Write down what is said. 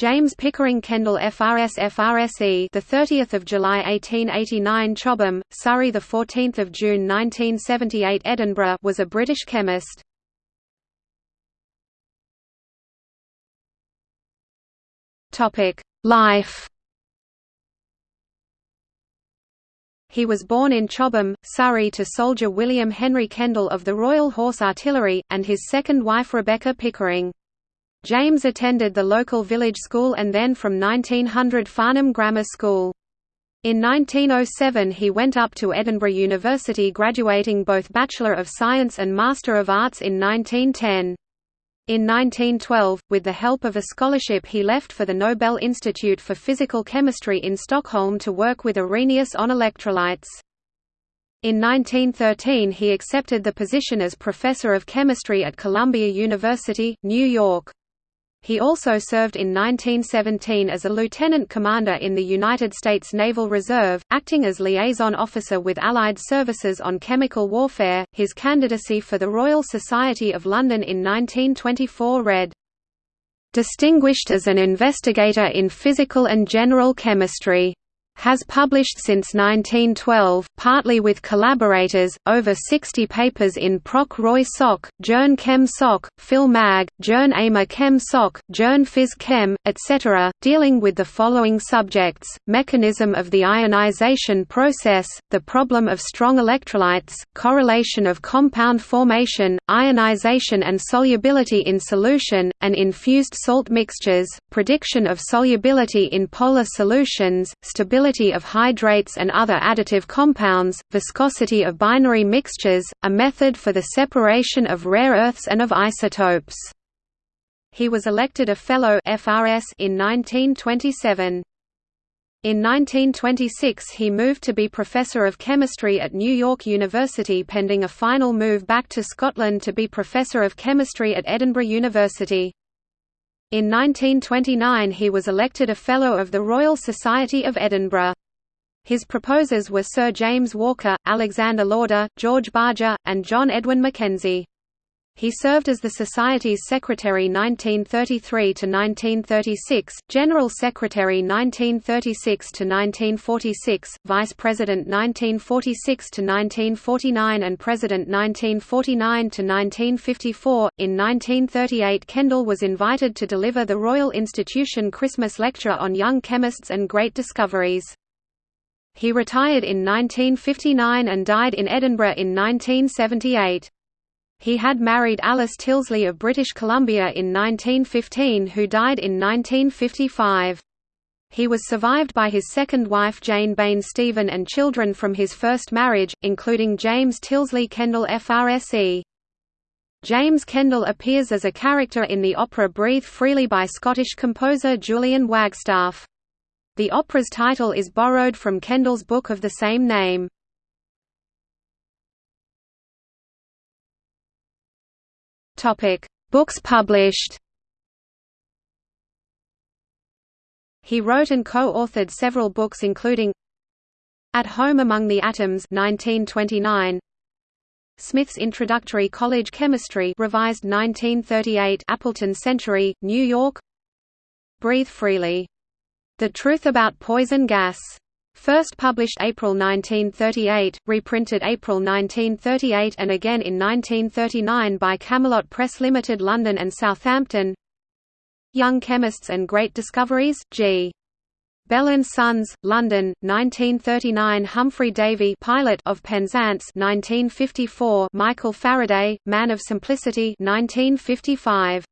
James Pickering Kendall FRS FRSE the 30th of July 1889 Chobham Surrey the 14th of June 1978 Edinburgh was a British chemist Topic Life He was born in Chobham, Surrey to soldier William Henry Kendall of the Royal Horse Artillery, and his second wife Rebecca Pickering. James attended the local village school and then from 1900 Farnham Grammar School. In 1907 he went up to Edinburgh University graduating both Bachelor of Science and Master of Arts in 1910. In 1912, with the help of a scholarship he left for the Nobel Institute for Physical Chemistry in Stockholm to work with Arrhenius on electrolytes. In 1913 he accepted the position as Professor of Chemistry at Columbia University, New York. He also served in 1917 as a lieutenant commander in the United States Naval Reserve, acting as liaison officer with Allied services on chemical warfare. His candidacy for the Royal Society of London in 1924 read, Distinguished as an investigator in physical and general chemistry has published since 1912, partly with collaborators, over 60 papers in Proc Roy Soc, Journ Chem Soc, Phil Mag, Journ Ama Chem Soc, Journ Phys Chem, etc., dealing with the following subjects, mechanism of the ionization process, the problem of strong electrolytes, correlation of compound formation, ionization and solubility in solution, and infused salt mixtures, prediction of solubility in polar solutions, stability of hydrates and other additive compounds, viscosity of binary mixtures, a method for the separation of rare earths and of isotopes. He was elected a Fellow FRS in 1927. In 1926 he moved to be Professor of Chemistry at New York University pending a final move back to Scotland to be Professor of Chemistry at Edinburgh University. In 1929 he was elected a Fellow of the Royal Society of Edinburgh. His proposers were Sir James Walker, Alexander Lauder, George Barger, and John Edwin Mackenzie. He served as the Society's Secretary 1933–1936, General Secretary 1936–1946, Vice President 1946–1949 and President 1949–1954. In 1938 Kendall was invited to deliver the Royal Institution Christmas Lecture on Young Chemists and Great Discoveries. He retired in 1959 and died in Edinburgh in 1978. He had married Alice Tilsley of British Columbia in 1915 who died in 1955. He was survived by his second wife Jane Bain Stephen and children from his first marriage, including James Tilsley Kendall FRSE. James Kendall appears as a character in the opera Breathe Freely by Scottish composer Julian Wagstaff. The opera's title is borrowed from Kendall's book of the same name. Topic: Books published. He wrote and co-authored several books including At Home Among the Atoms 1929, Smith's Introductory College Chemistry revised 1938 Appleton Century, New York Breathe Freely. The Truth About Poison Gas First published April 1938, reprinted April 1938 and again in 1939 by Camelot Press Limited London and Southampton Young Chemists and Great Discoveries, G. Bell and Sons, London, 1939 Humphry Davy pilot of Penzance 1954 Michael Faraday, Man of Simplicity 1955